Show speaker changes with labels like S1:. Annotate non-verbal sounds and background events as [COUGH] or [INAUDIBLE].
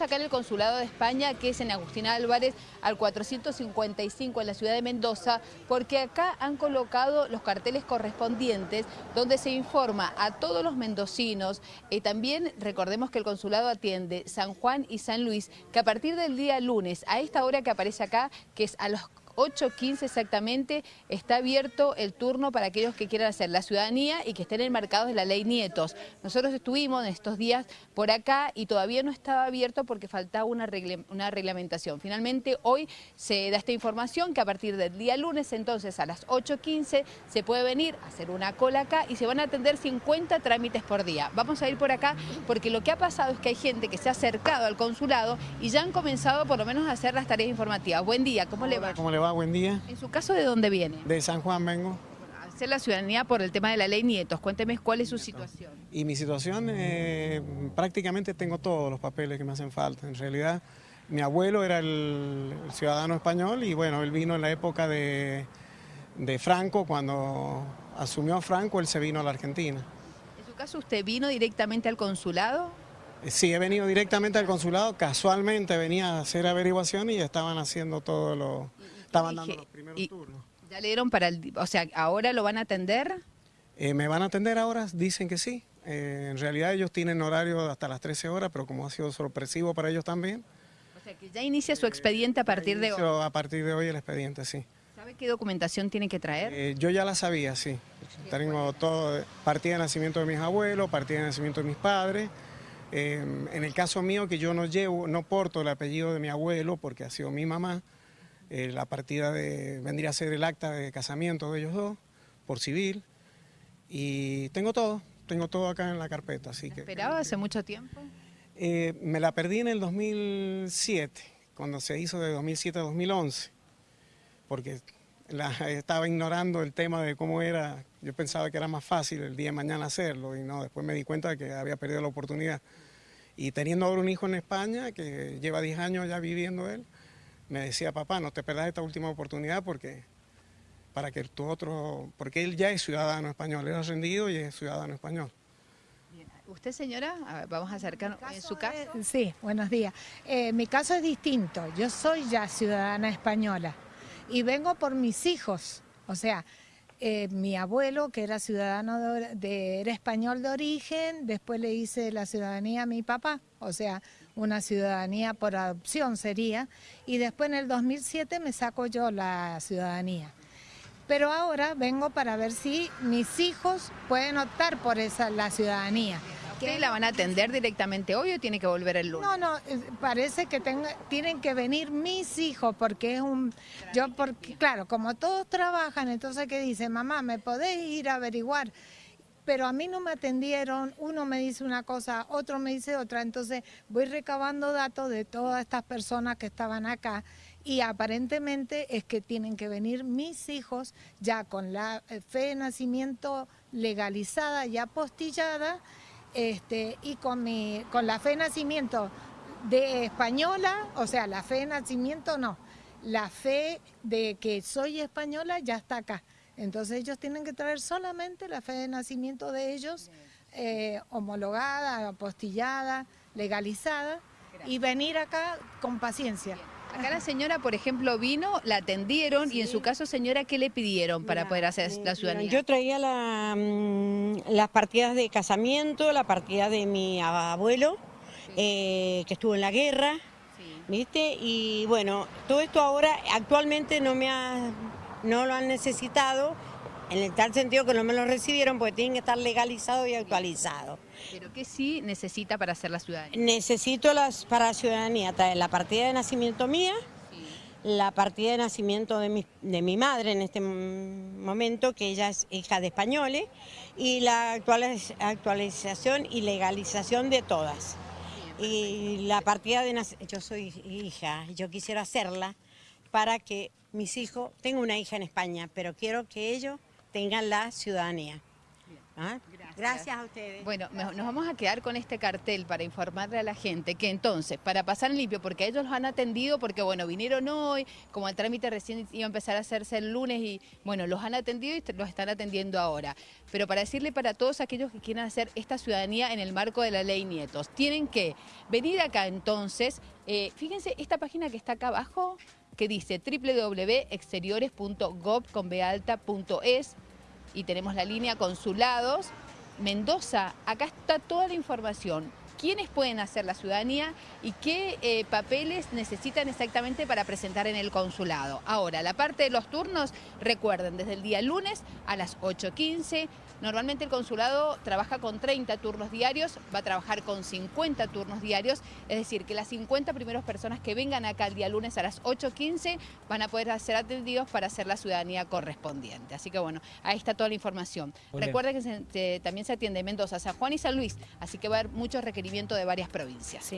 S1: Acá en el Consulado de España, que es en Agustín Álvarez, al 455 en la ciudad de Mendoza, porque acá han colocado los carteles correspondientes donde se informa a todos los mendocinos. y también recordemos que el consulado atiende San Juan y San Luis, que a partir del día lunes, a esta hora que aparece acá, que es a los 8.15 exactamente, está abierto el turno para aquellos que quieran hacer la ciudadanía y que estén enmarcados de la ley Nietos. Nosotros estuvimos en estos días por acá y todavía no estaba abierto porque faltaba una, reglamentación. Finalmente hoy se da esta información que a partir del día lunes, entonces a las 8.15, se puede venir a hacer una cola acá y se van a atender 50 trámites por día. Vamos a ir por acá porque lo que ha pasado es que hay gente que se ha acercado al consulado y ya han comenzado por lo menos a hacer las tareas informativas. Buen día, ¿cómo le?
S2: ¿Cómo le va? Buen día.
S1: ¿En su caso de dónde viene?
S2: De San Juan vengo.
S1: Hacer la ciudadanía por el tema de la ley Nietos. Cuénteme cuál es su situación.
S2: Y mi situación, eh, prácticamente tengo todos los papeles que me hacen falta. En realidad, mi abuelo era el, ciudadano español y bueno, él vino en la época de, de Franco, cuando asumió Franco, él se vino a la Argentina.
S1: ¿En su caso usted vino directamente al consulado?
S2: Eh, sí, he venido directamente al consulado, casualmente venía a hacer averiguación y estaban haciendo todo lo... estaban dando los primeros turnos.
S1: ¿Ya le dieron para el... o sea, ahora lo van a atender?
S2: Eh, ¿Me van a atender ahora? Dicen que sí. Eh, en realidad ellos tienen horario hasta las 13 horas, pero como ha sido sorpresivo para ellos también.
S1: O sea, que ya inicia su expediente a partir de hoy.
S2: A partir de hoy el expediente, sí.
S1: ¿Sabe qué documentación tiene que traer?
S2: yo ya la sabía, sí. Tengo todo, partida de nacimiento de mis abuelos, partida de nacimiento de mis padres, Em, en el caso mío, que yo no llevo, no porto el apellido de mi abuelo, porque ha sido mi mamá, eh, la partida de, vendría a ser el acta de casamiento de ellos dos, por civil, y tengo todo, tengo todo acá en la carpeta. Así que,
S1: esperaba hace mucho tiempo?
S2: Eh, me la perdí en el 2007, cuando se hizo de 2007 a 2011, porque [LAUGHS] estaba ignorando el tema de cómo era, yo pensaba que era más fácil el día de mañana hacerlo y no, después me di cuenta de que había perdido la oportunidad. Y teniendo ahora un hijo en España, que lleva 10 años ya viviendo él, me decía, papá, no te perdas esta última oportunidad porque para que tu otro, porque él ya es ciudadano español, él ha rendido y es ciudadano español.
S1: ¿Usted, señora? vamos a acercarnos. ¿En su caso?
S3: sí, buenos días. Eh, mi caso es distinto. Yo soy ya ciudadana española y vengo por mis hijos. O sea, eh, mi abuelo, que era ciudadano de, era español de origen, después le hice la ciudadanía a mi papá, o sea, una ciudadanía por adopción sería, y después en el 2007 me saco yo la ciudadanía. Pero ahora vengo para ver si mis hijos pueden optar por esa la ciudadanía.
S1: ¿Qué la van a atender directamente hoy o tiene que volver el lunes?
S3: No, no, parece que tienen que venir mis hijos porque es un... Yo, porque, claro, como todos trabajan, entonces ¿qué dice? Mamá, ¿me podés ir a averiguar? pero a mí no me atendieron, uno me dice una cosa, otro me dice otra, entonces voy recabando datos de todas estas personas que estaban acá y aparentemente es que tienen que venir mis hijos ya con la eh, fe de nacimiento legalizada y apostillada este, y con, mi, con la fe de nacimiento de española, o sea, la fe de nacimiento no, la fe de que soy española ya está acá. Entonces ellos tienen que traer solamente la fe de nacimiento de ellos, eh, homologada, apostillada, legalizada, y venir acá con paciencia.
S1: Acá la señora, por ejemplo, vino, la atendieron y en su caso, señora, ¿qué le pidieron para poder hacer la ciudadanía?
S4: Yo traía mm, las partidas de casamiento, la partida de mi abuelo, eh, que estuvo en la guerra, ¿viste? Y bueno, todo esto ahora actualmente no, me ha, no lo han necesitado, en el tal sentido que no me lo recibieron porque tienen que estar legalizados y actualizados.
S1: ¿Pero qué sí necesita para hacer la ciudadanía?
S4: Necesito las, para la ciudadanía traer la partida de nacimiento mía, la partida de nacimiento de mi, de mi madre en este momento, que ella es hija de españoles, y la actualización y legalización de todas. Y la partida de nacimiento, yo soy hija, yo quisiera hacerla para que mis hijos, tengo una hija en España, pero quiero que ellos tengan la ciudadanía. ¿Ah? Gracias a ustedes.
S1: Bueno, nos vamos a quedar con este cartel para informarle a la gente que entonces, para pasar en limpio, porque ellos los han atendido, porque bueno, vinieron hoy, como el trámite recién iba a empezar a hacerse el lunes y bueno, los han atendido y los están atendiendo ahora. Pero para decirle para todos aquellos que quieran hacer esta ciudadanía en el marco de la ley Nietos, tienen que venir acá entonces, eh, fíjense esta página que está acá abajo, que dice www.exteriores.gov.es y tenemos la línea consulados. Mendoza, acá está toda la información. ¿Quiénes pueden hacer la ciudadanía y qué eh, papeles necesitan exactamente para presentar en el consulado? Ahora, la parte de los turnos, recuerden, desde el día lunes a las 8.15. Normalmente el consulado trabaja con 30 turnos diarios, va a trabajar con 50 turnos diarios, es decir, que las 50 primeras personas que vengan acá el día lunes a las 8.15 van a poder ser atendidos para hacer la ciudadanía correspondiente. Así que bueno, ahí está toda la información. Recuerden que se- se- también se atiende en Mendoza, San Juan y San Luis, así que va a haber mucho de varias provincias.